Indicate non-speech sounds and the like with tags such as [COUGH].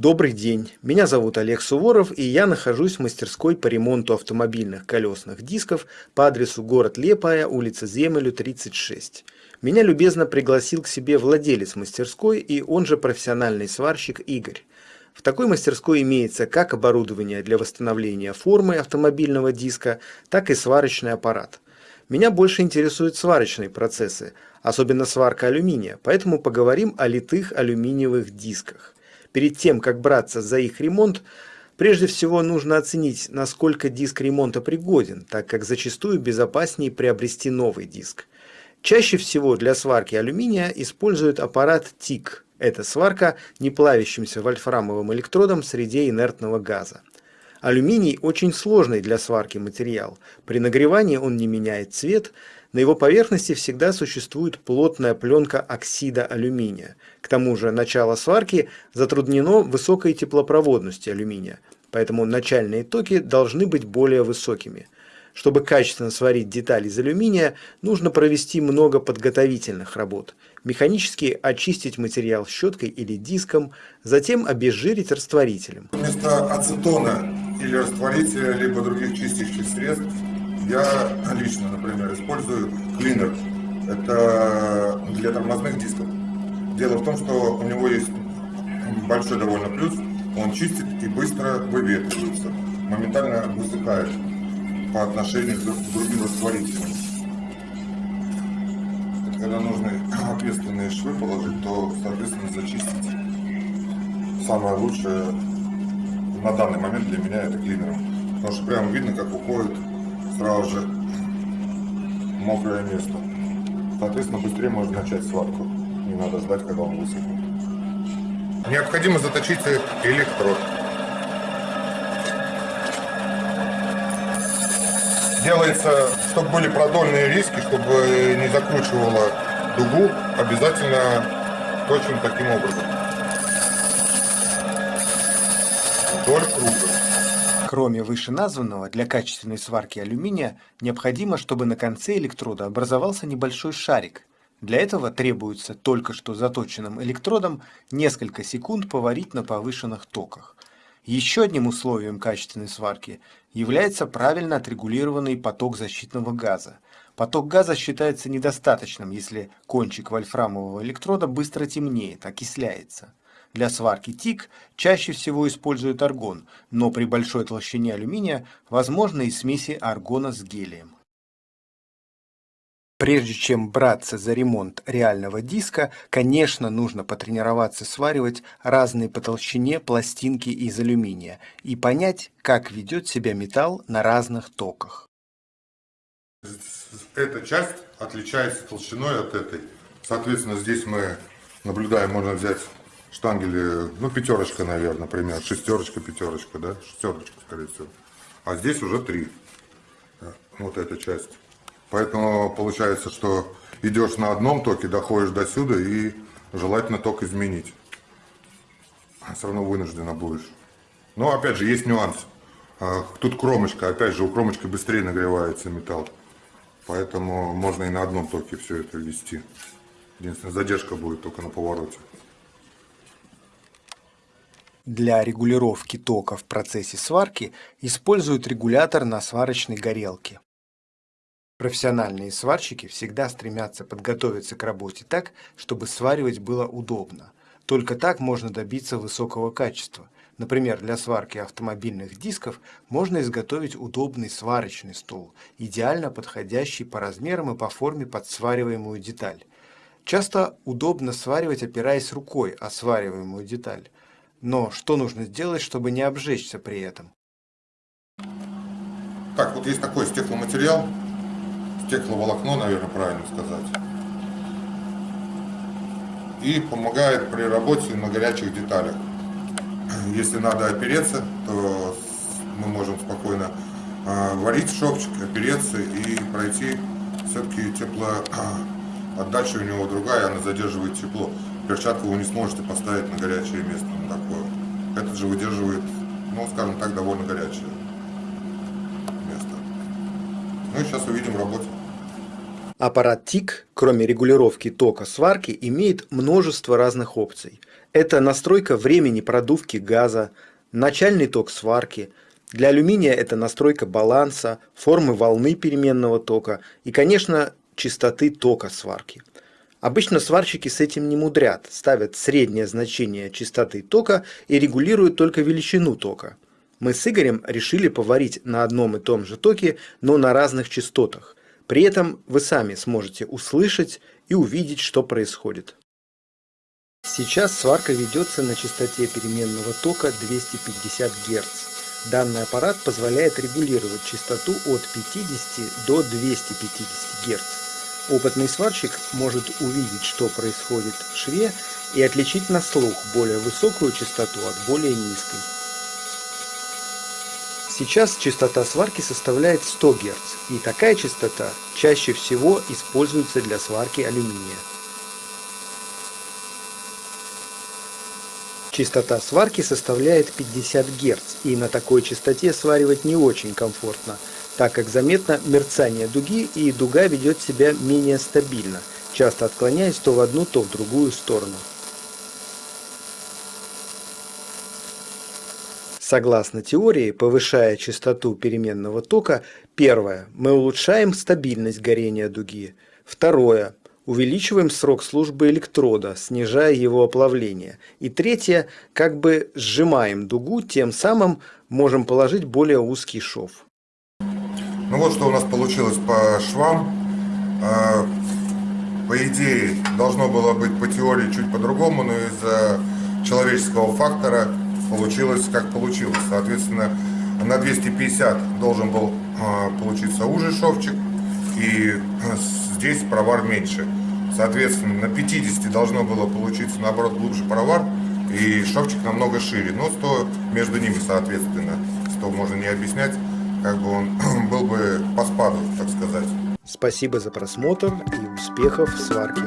Добрый день, меня зовут Олег Суворов и я нахожусь в мастерской по ремонту автомобильных колесных дисков по адресу город Лепая, улица Земелю, 36. Меня любезно пригласил к себе владелец мастерской и он же профессиональный сварщик Игорь. В такой мастерской имеется как оборудование для восстановления формы автомобильного диска, так и сварочный аппарат. Меня больше интересуют сварочные процессы, особенно сварка алюминия, поэтому поговорим о литых алюминиевых дисках. Перед тем, как браться за их ремонт, прежде всего нужно оценить, насколько диск ремонта пригоден, так как зачастую безопаснее приобрести новый диск. Чаще всего для сварки алюминия используют аппарат ТИК. Это сварка неплавящимся вольфрамовым электродом в среде инертного газа. Алюминий очень сложный для сварки материал. При нагревании он не меняет цвет, на его поверхности всегда существует плотная пленка оксида алюминия. К тому же начало сварки затруднено высокой теплопроводностью алюминия, поэтому начальные токи должны быть более высокими. Чтобы качественно сварить деталь из алюминия, нужно провести много подготовительных работ. Механически очистить материал щеткой или диском, затем обезжирить растворителем. Вместо ацетона или растворителя, либо других чистящих средств, я лично, например, использую клинер. Это для тормозных дисков. Дело в том, что у него есть большой довольно плюс. Он чистит и быстро выветривается. Моментально высыхает по отношению к другим растворителям. Когда нужно ответственные швы положить, то, соответственно, зачистить самое лучшее на данный момент для меня это клинером. Потому что прямо видно, как уходит сразу же мокрое место. Соответственно, быстрее можно начать сварку. Не надо ждать, когда он высохнет. Необходимо заточить электрод. Делается, чтобы были продольные риски, чтобы не закручивало дугу, обязательно точим таким образом. Вдоль круга. Кроме вышеназванного, для качественной сварки алюминия необходимо, чтобы на конце электрода образовался небольшой шарик. Для этого требуется только что заточенным электродом несколько секунд поварить на повышенных токах. Еще одним условием качественной сварки является правильно отрегулированный поток защитного газа. Поток газа считается недостаточным, если кончик вольфрамового электрода быстро темнеет, окисляется. Для сварки ТИК чаще всего используют аргон, но при большой толщине алюминия возможны и смеси аргона с гелием. Прежде чем браться за ремонт реального диска, конечно, нужно потренироваться сваривать разные по толщине пластинки из алюминия и понять, как ведет себя металл на разных токах. Эта часть отличается толщиной от этой. Соответственно, здесь мы наблюдаем, можно взять штангели, ну, пятерочка, наверное, например, шестерочка, пятерочка, да, шестерочка, скорее всего. А здесь уже три, вот эта часть. Поэтому получается, что идешь на одном токе, доходишь до сюда и желательно ток изменить. Все равно вынуждена будешь. Но опять же, есть нюанс. А, тут кромочка, опять же, у кромочки быстрее нагревается металл. Поэтому можно и на одном токе все это вести. Единственное, задержка будет только на повороте. Для регулировки тока в процессе сварки используют регулятор на сварочной горелке. Профессиональные сварщики всегда стремятся подготовиться к работе так, чтобы сваривать было удобно. Только так можно добиться высокого качества. Например, для сварки автомобильных дисков можно изготовить удобный сварочный стол, идеально подходящий по размерам и по форме под свариваемую деталь. Часто удобно сваривать, опираясь рукой о свариваемую деталь. Но что нужно сделать, чтобы не обжечься при этом? Так, вот есть такой стекломатериал, стекловолокно, наверное, правильно сказать. И помогает при работе на горячих деталях. Если надо опереться, то мы можем спокойно а, варить шовчик, опереться и пройти все-таки тепло. Отдача у него другая, она задерживает тепло перчатку вы не сможете поставить на горячее место, на такое. Этот же выдерживает, ну, скажем так, довольно горячее место. Ну и сейчас увидим работу. Аппарат ТИК, кроме регулировки тока сварки, имеет множество разных опций. Это настройка времени продувки газа, начальный ток сварки. Для алюминия это настройка баланса, формы волны переменного тока и, конечно, частоты тока сварки. Обычно сварщики с этим не мудрят, ставят среднее значение частоты тока и регулируют только величину тока. Мы с Игорем решили поварить на одном и том же токе, но на разных частотах. При этом вы сами сможете услышать и увидеть, что происходит. Сейчас сварка ведется на частоте переменного тока 250 Гц. Данный аппарат позволяет регулировать частоту от 50 до 250 Гц. Опытный сварщик может увидеть, что происходит в шве и отличить на слух более высокую частоту от более низкой. Сейчас частота сварки составляет 100 Гц, и такая частота чаще всего используется для сварки алюминия. Частота сварки составляет 50 Гц, и на такой частоте сваривать не очень комфортно, так как заметно мерцание дуги и дуга ведет себя менее стабильно, часто отклоняясь то в одну, то в другую сторону. Согласно теории, повышая частоту переменного тока, первое, мы улучшаем стабильность горения дуги. Второе, увеличиваем срок службы электрода, снижая его оплавление. И третье, как бы сжимаем дугу, тем самым можем положить более узкий шов. Ну вот что у нас получилось по швам. А, по идее, должно было быть по теории чуть по-другому, но из-за человеческого фактора получилось как получилось. Соответственно, на 250 должен был а, получиться уже шовчик, и здесь провар меньше. Соответственно, на 50 должно было получиться, наоборот, глубже провар, и шовчик намного шире. Но 100 между ними, соответственно, 100 можно не объяснять, как бы он [CLEARS THROAT] был бы по спаду, так сказать. Спасибо за просмотр и успехов в сварке.